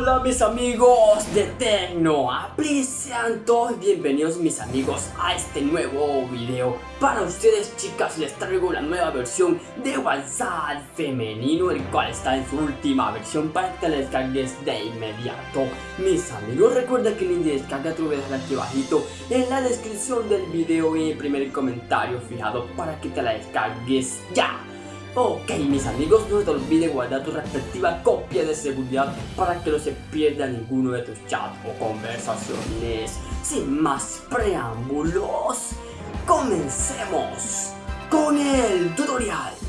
Hola mis amigos de Tecno, sean todos bienvenidos mis amigos a este nuevo video. Para ustedes chicas les traigo la nueva versión de WhatsApp femenino El cual está en su última versión para que la descargues de inmediato. Mis amigos recuerda que el link de descarga te lo voy a dejar aquí abajito En la descripción del video y en el primer comentario fijado para que te la descargues ya Ok mis amigos, no te olvides guardar tu respectiva copia de seguridad para que no se pierda ninguno de tus chats o conversaciones. Sin más preámbulos, comencemos con el tutorial.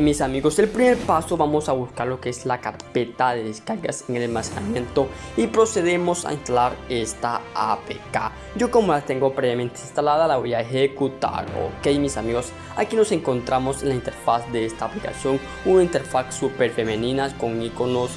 Mis amigos, el primer paso vamos a buscar lo que es la carpeta de descargas en el almacenamiento y procedemos a instalar esta APK. Yo como la tengo previamente instalada la voy a ejecutar. Ok mis amigos, aquí nos encontramos en la interfaz de esta aplicación, una interfaz súper femenina con iconos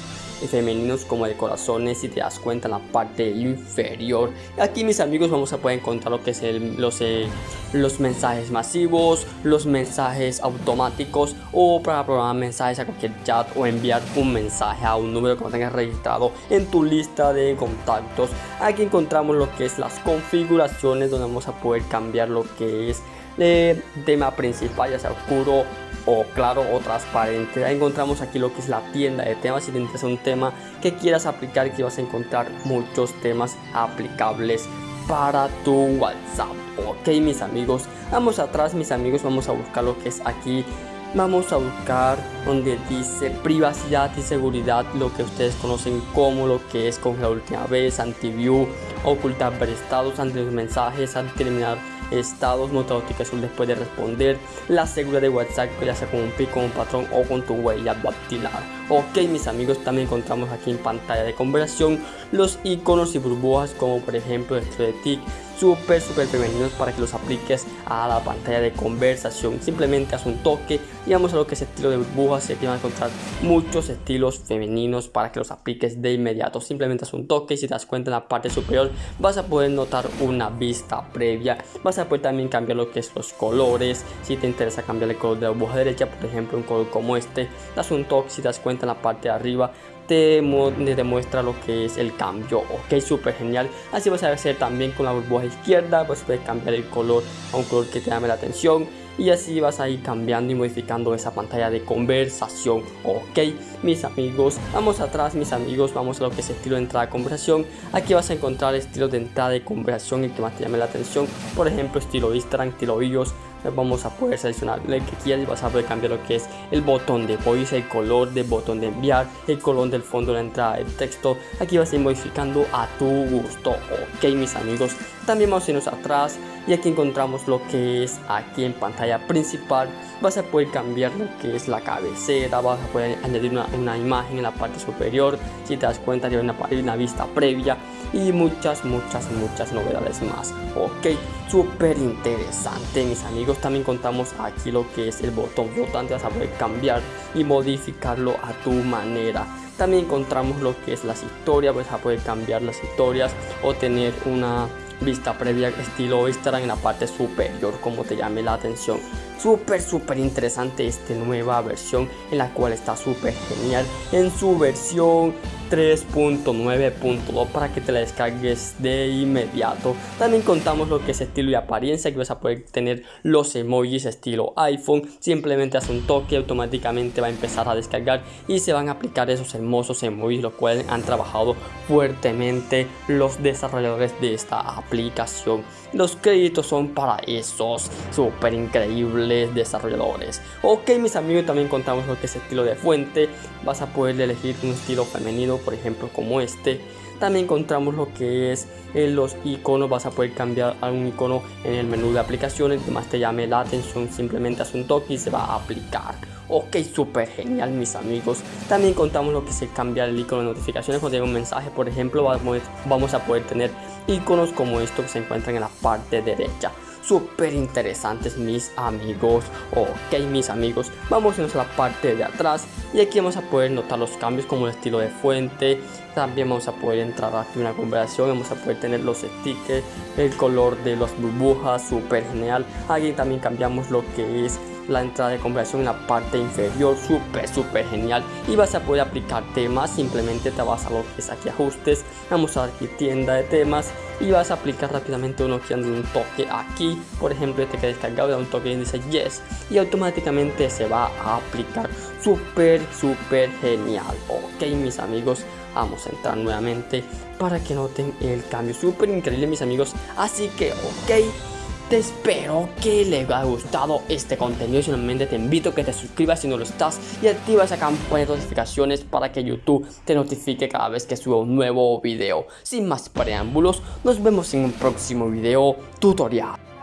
femeninos como de corazones si te das cuenta en la parte inferior. Aquí mis amigos vamos a poder encontrar lo que es el, los, eh, los mensajes masivos los mensajes automáticos o para programar mensajes a cualquier chat o enviar un mensaje a un número que no tengas registrado en tu lista de contactos. Aquí encontramos lo que es las configuraciones donde vamos a poder cambiar lo que es el tema principal ya sea oscuro o claro o transparente. Ahí encontramos aquí lo que es la tienda de temas. Si te interesa un tema que quieras aplicar, aquí vas a encontrar muchos temas aplicables para tu WhatsApp. Ok, mis amigos, vamos atrás, mis amigos, vamos a buscar lo que es aquí. Vamos a buscar donde dice privacidad y seguridad, lo que ustedes conocen como lo que es con la última vez, antiview, ocultar estados ante los mensajes, ante eliminar estados, notificación después de responder, la seguridad de WhatsApp, ya sea con un pico, un patrón o con tu huella dactilar. Ok, mis amigos, también encontramos aquí en pantalla de conversación los iconos y burbujas como por ejemplo esto de TIC súper súper femeninos para que los apliques a la pantalla de conversación. Simplemente haz un toque y vamos a lo que es estilo de burbujas y aquí van a encontrar muchos estilos femeninos para que los apliques de inmediato. Simplemente haz un toque y si das cuenta en la parte superior vas a poder notar una vista previa. Vas a poder también cambiar lo que es los colores. Si te interesa cambiar el color de la burbuja derecha por ejemplo un color como este das un toque si das cuenta en la parte de arriba te demuestra lo que es el cambio ok súper genial. Así vas a hacer también con la burbuja izquierda pues puedes cambiar el color a un color que te llame la atención y así vas a ir cambiando y modificando esa pantalla de conversación ok. Mis amigos vamos atrás mis amigos vamos a lo que es estilo de entrada de conversación. Aquí vas a encontrar estilos de entrada de conversación y que más te llame la atención. Por ejemplo estilo Instagram estilo iOS vamos a poder seleccionar el que quieras y vas a poder cambiar lo que es el botón de voice, el color del botón de enviar, el color del fondo de la entrada del texto. Aquí vas a ir modificando a tu gusto. Ok, mis amigos. También vamos a irnos atrás y aquí encontramos lo que es aquí en pantalla principal. Vas a poder cambiar lo que es la cabecera, vas a poder añadir una, imagen en la parte superior. Si te das cuenta, hay una, una vista previa y muchas, muchas, muchas novedades más. Ok, súper interesante, mis amigos también contamos aquí lo que es el botón flotante, vas a poder cambiar y modificarlo a tu manera. También encontramos lo que es las historias, vas a poder cambiar las historias o tener una vista previa estilo Instagram en la parte superior como te llame la atención súper súper interesante esta nueva versión en la cual está súper genial en su versión 3.9.2 para que te la descargues de inmediato. También contamos lo que es estilo y apariencia, que vas a poder tener los emojis estilo iPhone. Simplemente haz un toque, automáticamente va a empezar a descargar y se van a aplicar esos hermosos emojis, los cuales han trabajado fuertemente los desarrolladores de esta aplicación. Los créditos son para esos súper increíbles desarrolladores. Ok, mis amigos, también contamos lo que es estilo de fuente. Vas a poder elegir un estilo femenino por ejemplo como este. También encontramos lo que es eh, los iconos. Vas a poder cambiar a un icono en el menú de aplicaciones que más te llame la atención. Simplemente haz un toque y se va a aplicar. Ok súper genial mis amigos. También contamos lo que es cambiar el icono de notificaciones cuando llega un mensaje. Por ejemplo vamos a poder tener iconos como estos que se encuentran en la parte derecha súper interesantes mis amigos. Ok mis amigos vamos a la parte de atrás. Y aquí vamos a poder notar los cambios como el estilo de fuente. También vamos a poder entrar aquí una conversación vamos a poder tener los stickers el color de las burbujas súper genial. Aquí también cambiamos lo que es la entrada de conversación en la parte inferior súper súper genial. Y vas a poder aplicar temas simplemente te vas a lo que es aquí ajustes vamos a aquí tienda de temas y vas a aplicar rápidamente uno que un toque aquí. Por ejemplo este que descargado da un toque y dice yes. Y automáticamente se va a aplicar. Súper súper genial. Ok mis amigos vamos a entrar nuevamente para que noten el cambio. Súper increíble mis amigos. Así que ok te espero que les haya gustado este contenido y solamente te invito a que te suscribas si no lo estás y activa esa campana de notificaciones para que YouTube te notifique cada vez que suba un nuevo video. Sin más preámbulos, nos vemos en un próximo video tutorial.